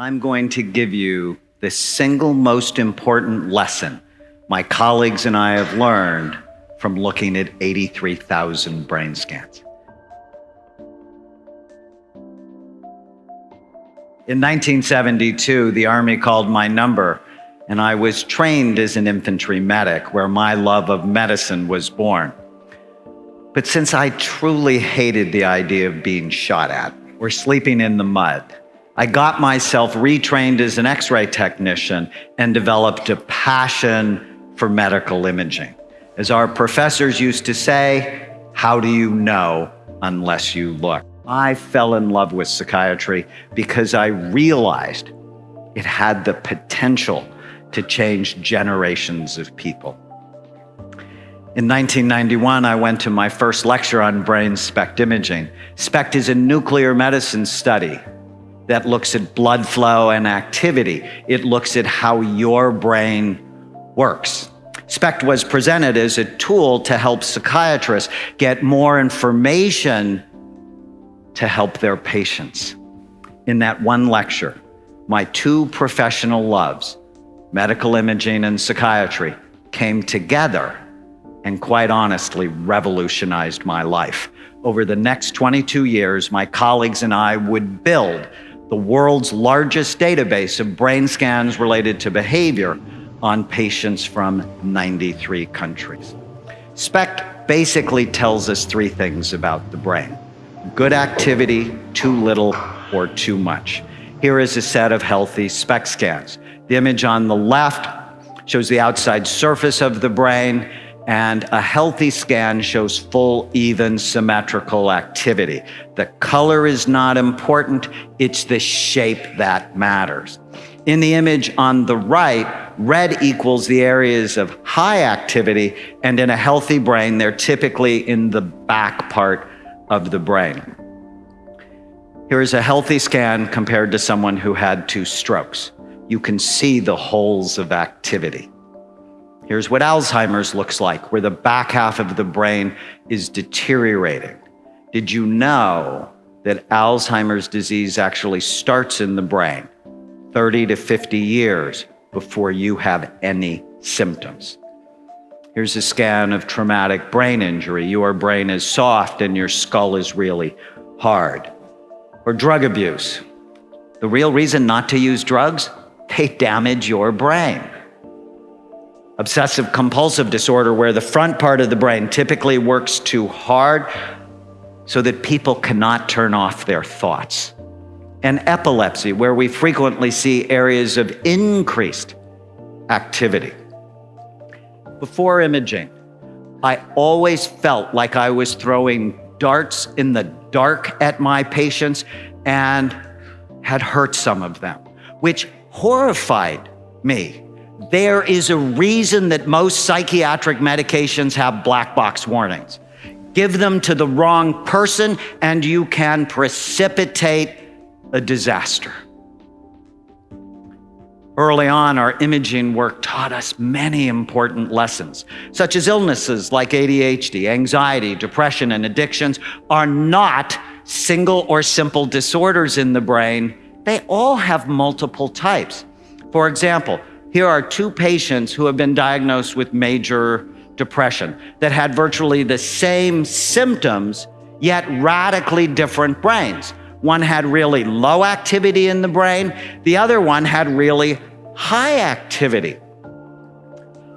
I'm going to give you the single most important lesson my colleagues and I have learned from looking at 83,000 brain scans. In 1972, the Army called my number, and I was trained as an infantry medic, where my love of medicine was born. But since I truly hated the idea of being shot at or sleeping in the mud, I got myself retrained as an x ray technician and developed a passion for medical imaging. As our professors used to say, how do you know unless you look? I fell in love with psychiatry because I realized it had the potential to change generations of people. In 1991, I went to my first lecture on brain SPECT imaging. SPECT is a nuclear medicine study that looks at blood flow and activity. It looks at how your brain works. SPECT was presented as a tool to help psychiatrists get more information to help their patients. In that one lecture, my two professional loves, medical imaging and psychiatry, came together and quite honestly revolutionized my life. Over the next 22 years, my colleagues and I would build the world's largest database of brain scans related to behavior on patients from 93 countries. SPECT basically tells us three things about the brain. Good activity, too little, or too much. Here is a set of healthy SPECT scans. The image on the left shows the outside surface of the brain, and a healthy scan shows full, even, symmetrical activity. The color is not important, it's the shape that matters. In the image on the right, red equals the areas of high activity, and in a healthy brain, they're typically in the back part of the brain. Here is a healthy scan compared to someone who had two strokes. You can see the holes of activity. Here's what Alzheimer's looks like, where the back half of the brain is deteriorating. Did you know that Alzheimer's disease actually starts in the brain 30 to 50 years before you have any symptoms? Here's a scan of traumatic brain injury. Your brain is soft and your skull is really hard. Or drug abuse. The real reason not to use drugs? They damage your brain obsessive compulsive disorder, where the front part of the brain typically works too hard so that people cannot turn off their thoughts. And epilepsy, where we frequently see areas of increased activity. Before imaging, I always felt like I was throwing darts in the dark at my patients and had hurt some of them, which horrified me there is a reason that most psychiatric medications have black box warnings. Give them to the wrong person and you can precipitate a disaster. Early on, our imaging work taught us many important lessons, such as illnesses like ADHD, anxiety, depression, and addictions are not single or simple disorders in the brain. They all have multiple types. For example, here are two patients who have been diagnosed with major depression that had virtually the same symptoms, yet radically different brains. One had really low activity in the brain, the other one had really high activity.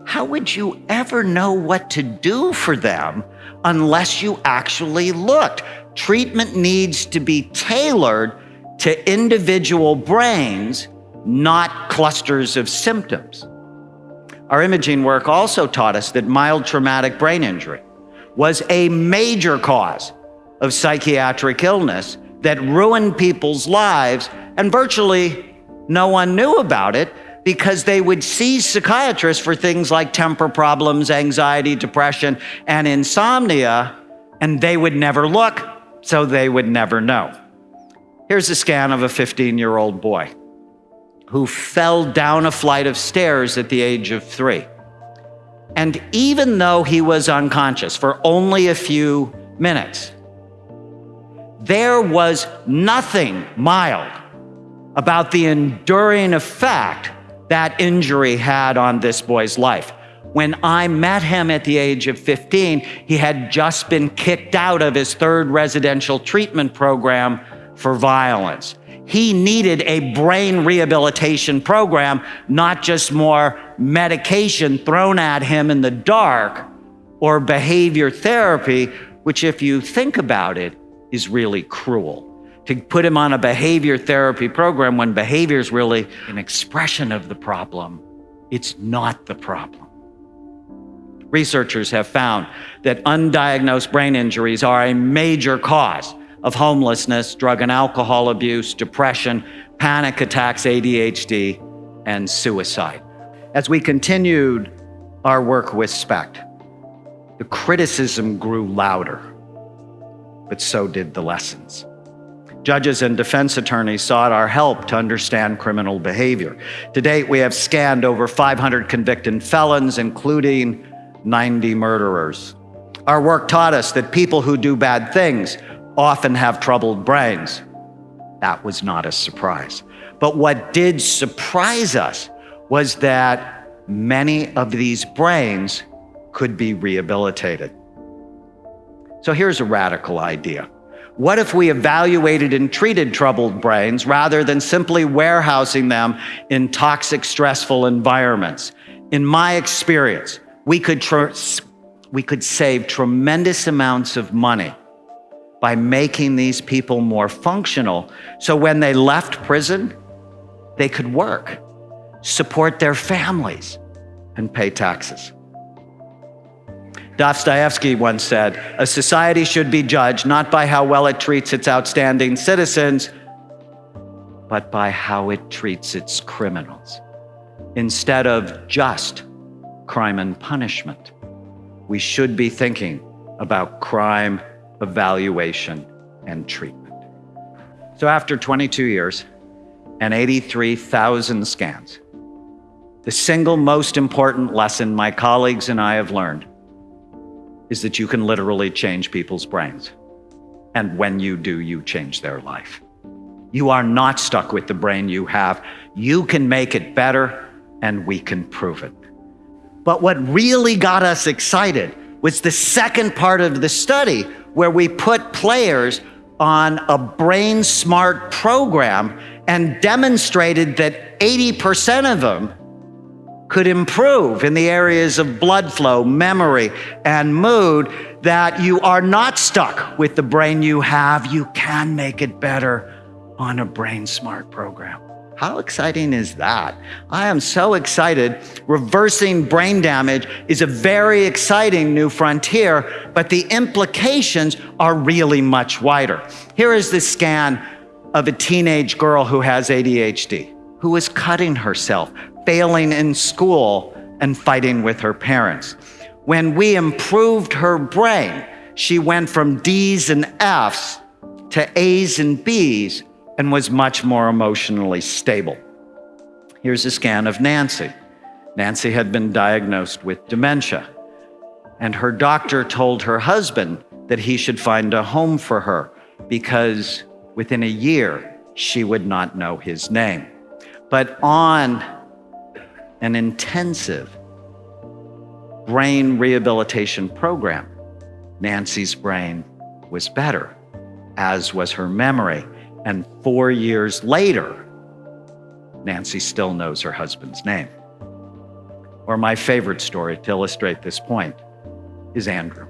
How would you ever know what to do for them unless you actually looked? Treatment needs to be tailored to individual brains not clusters of symptoms. Our imaging work also taught us that mild traumatic brain injury was a major cause of psychiatric illness that ruined people's lives, and virtually no one knew about it because they would see psychiatrists for things like temper problems, anxiety, depression, and insomnia, and they would never look, so they would never know. Here's a scan of a 15 year old boy who fell down a flight of stairs at the age of three. And even though he was unconscious for only a few minutes, there was nothing mild about the enduring effect that injury had on this boy's life. When I met him at the age of 15, he had just been kicked out of his third residential treatment program for violence. He needed a brain rehabilitation program, not just more medication thrown at him in the dark or behavior therapy, which, if you think about it, is really cruel. To put him on a behavior therapy program when behavior is really an expression of the problem, it's not the problem. Researchers have found that undiagnosed brain injuries are a major cause of homelessness, drug and alcohol abuse, depression, panic attacks, ADHD, and suicide. As we continued our work with SPECT, the criticism grew louder, but so did the lessons. Judges and defense attorneys sought our help to understand criminal behavior. To date, we have scanned over 500 convicted felons, including 90 murderers. Our work taught us that people who do bad things often have troubled brains. That was not a surprise. But what did surprise us was that many of these brains could be rehabilitated. So here's a radical idea. What if we evaluated and treated troubled brains rather than simply warehousing them in toxic, stressful environments? In my experience, we could, we could save tremendous amounts of money by making these people more functional. So when they left prison, they could work, support their families, and pay taxes. Dostoevsky once said, A society should be judged not by how well it treats its outstanding citizens, but by how it treats its criminals. Instead of just crime and punishment, we should be thinking about crime evaluation, and treatment. So, after 22 years and 83,000 scans, the single most important lesson my colleagues and I have learned is that you can literally change people's brains. And when you do, you change their life. You are not stuck with the brain you have. You can make it better, and we can prove it. But what really got us excited was the second part of the study, where we put players on a brain smart program and demonstrated that 80% of them could improve in the areas of blood flow, memory, and mood, that you are not stuck with the brain you have. You can make it better on a brain smart program. How exciting is that? I am so excited. Reversing brain damage is a very exciting new frontier, but the implications are really much wider. Here is the scan of a teenage girl who has ADHD, who is cutting herself, failing in school, and fighting with her parents. When we improved her brain, she went from D's and F's to A's and B's and was much more emotionally stable. Here's a scan of Nancy. Nancy had been diagnosed with dementia, and her doctor told her husband that he should find a home for her because within a year she would not know his name. But on an intensive brain rehabilitation program, Nancy's brain was better, as was her memory and four years later, Nancy still knows her husband's name. Or my favorite story to illustrate this point is Andrew,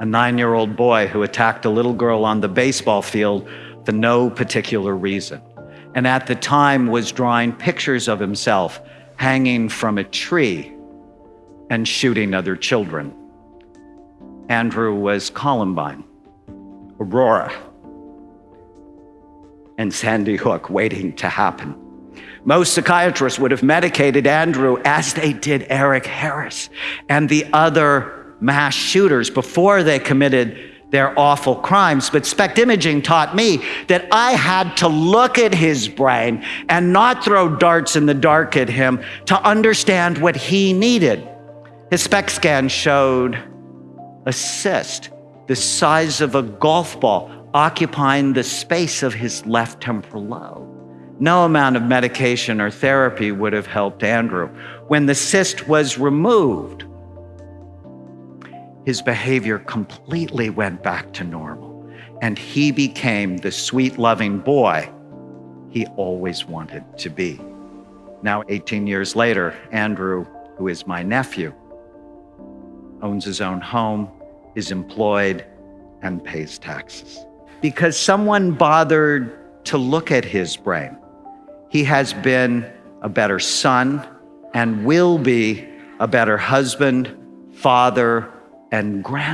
a nine year old boy who attacked a little girl on the baseball field for no particular reason, and at the time was drawing pictures of himself hanging from a tree and shooting other children. Andrew was Columbine, Aurora, and Sandy Hook waiting to happen. Most psychiatrists would have medicated Andrew as they did Eric Harris and the other mass shooters before they committed their awful crimes. But SPECT imaging taught me that I had to look at his brain and not throw darts in the dark at him to understand what he needed. His SPECT scan showed a cyst the size of a golf ball occupying the space of his left temporal lobe. No amount of medication or therapy would have helped Andrew. When the cyst was removed, his behavior completely went back to normal, and he became the sweet, loving boy he always wanted to be. Now, 18 years later, Andrew, who is my nephew, owns his own home, is employed, and pays taxes. Because someone bothered to look at his brain. He has been a better son and will be a better husband, father, and grandfather.